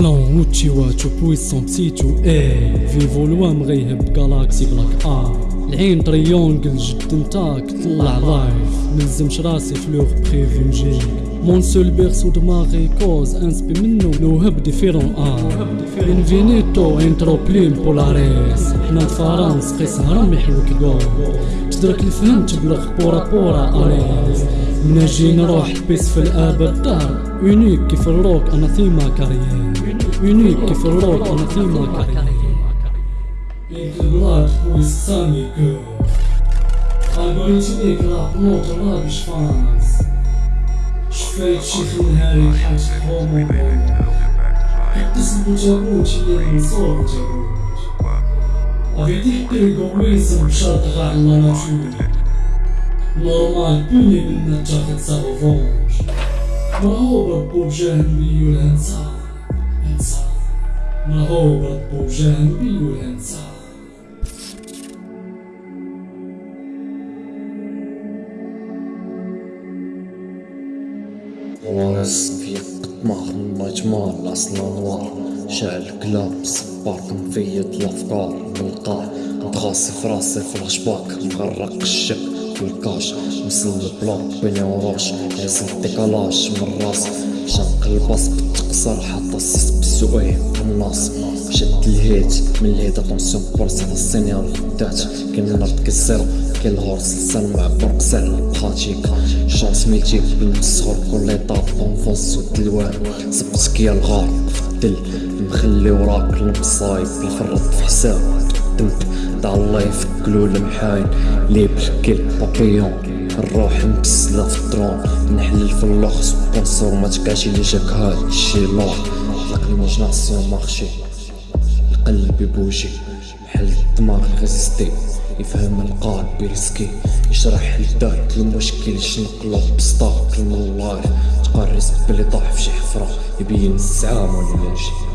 كلون وتشيواتو بويسون بسيتو إيه فيفو الوام غيهب جالاكسي بلاك ار العين تريونجل جد نتاك طلع لايف ملزمش راسي فلوغ بخيفي نجيك مون سول بيرسو دماغي كوز انسبي منو لو هب ديفيرون ار انفينيتو انترو بلين بولاريس حنا فرانس قيس هرم يحلوك جول تدرك الفهم تبلغ بورا بورا اريس نجي نروح بيس في الابد دار يونيك كيف الروك أنا ثيما كارير يونيك كيف الروك أنا ثيما كارير Make the blood with sunny girl. I'm going to make love not a rubbish fans. شفيت شي في نهاري حاج هومو قدس بوجابوتي لين صوت جابوت Avete pergommesso un shot غير ما بدنا تاخد سافونج ما هو ربو بجانبي انسى ما هو ربو بجانبي والانسى وناس في طماح مجمار الاصل انوار شعل كلاب صبارك مفيد الافكار بالقاع متغاصي في راسي في الاشباك مغرق الشك في الكاش مسل البلوك بيني وراش ياسن ديكالاج من راس شنق الباص بالتقصر حتى السيس بالسؤال الناس شد الهيت من الهيت اتونسيون برصة السينيال خدات كاين الأرض كيسيرو كاين الهورس مع برق سهل براتيك شانس ميتيك بالمسخر كل ايطاب اونفونس ودلوان صبت كيا الغار دل مخلي وراك المصايب الفرط في حساب دمت دع الله يفكلو المحاين. لي بالكل بابيون الروح مبسلة في الدرون. نحلل في اللوخ سبونسور ما لي جاك هاد الشي لوح طلق ليماجيناسيون مارشي. القلب يبوجي بحال الدماغ يغيزيستي يفهم القلب بيرسكي يشرح لذاك المشكل يشنقلو بسطاك من اللايف تقرس بلي طاح في شي حفرة يبين الزعامة ولا يجي